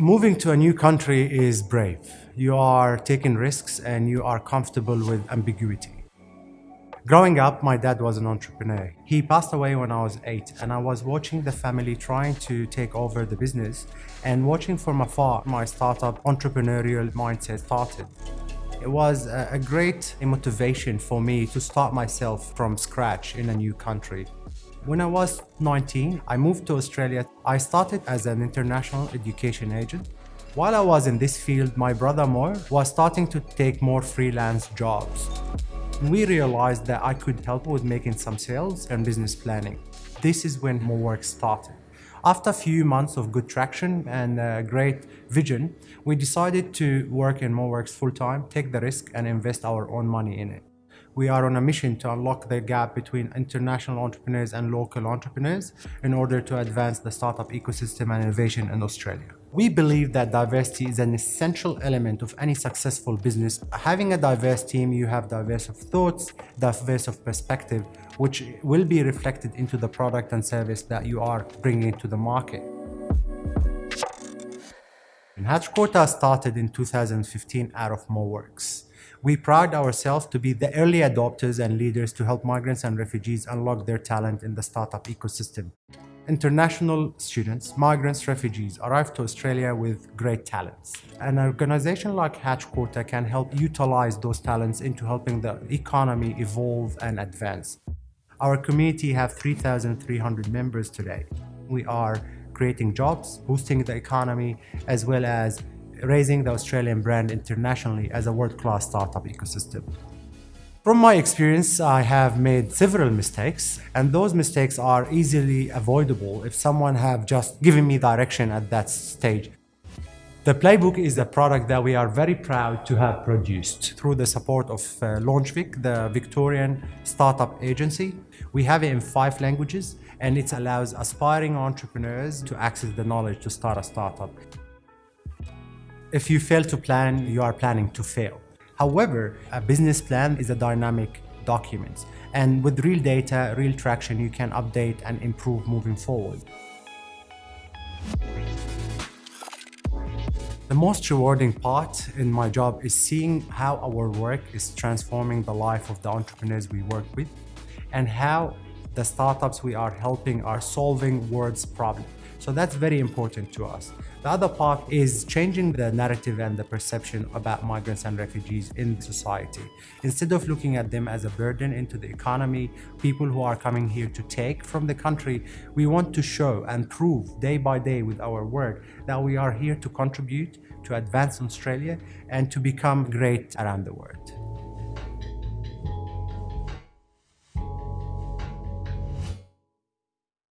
Moving to a new country is brave. You are taking risks and you are comfortable with ambiguity. Growing up, my dad was an entrepreneur. He passed away when I was eight and I was watching the family trying to take over the business and watching from afar my startup entrepreneurial mindset started. It was a great motivation for me to start myself from scratch in a new country. When I was 19, I moved to Australia. I started as an international education agent. While I was in this field, my brother Mo was starting to take more freelance jobs we realized that I could help with making some sales and business planning. This is when MoWorks started. After a few months of good traction and a great vision, we decided to work in MoWorks full-time, take the risk and invest our own money in it. We are on a mission to unlock the gap between international entrepreneurs and local entrepreneurs in order to advance the startup ecosystem and innovation in Australia. We believe that diversity is an essential element of any successful business. Having a diverse team, you have diverse of thoughts, diverse of perspective, which will be reflected into the product and service that you are bringing to the market. Hatch Quarter started in 2015 out of MoWorks. We pride ourselves to be the early adopters and leaders to help migrants and refugees unlock their talent in the startup ecosystem. International students, migrants, refugees arrive to Australia with great talents. An organization like Hatch Quarter can help utilize those talents into helping the economy evolve and advance. Our community have 3,300 members today. We are creating jobs, boosting the economy, as well as raising the Australian brand internationally as a world-class startup ecosystem. From my experience, I have made several mistakes and those mistakes are easily avoidable if someone have just given me direction at that stage. The Playbook is a product that we are very proud to have produced through the support of uh, LaunchVic, the Victorian startup agency. We have it in five languages and it allows aspiring entrepreneurs to access the knowledge to start a startup. If you fail to plan, you are planning to fail. However, a business plan is a dynamic document. And with real data, real traction, you can update and improve moving forward. The most rewarding part in my job is seeing how our work is transforming the life of the entrepreneurs we work with and how the startups we are helping are solving world's problems. So that's very important to us. The other part is changing the narrative and the perception about migrants and refugees in society. Instead of looking at them as a burden into the economy, people who are coming here to take from the country, we want to show and prove day by day with our work that we are here to contribute to advance Australia and to become great around the world.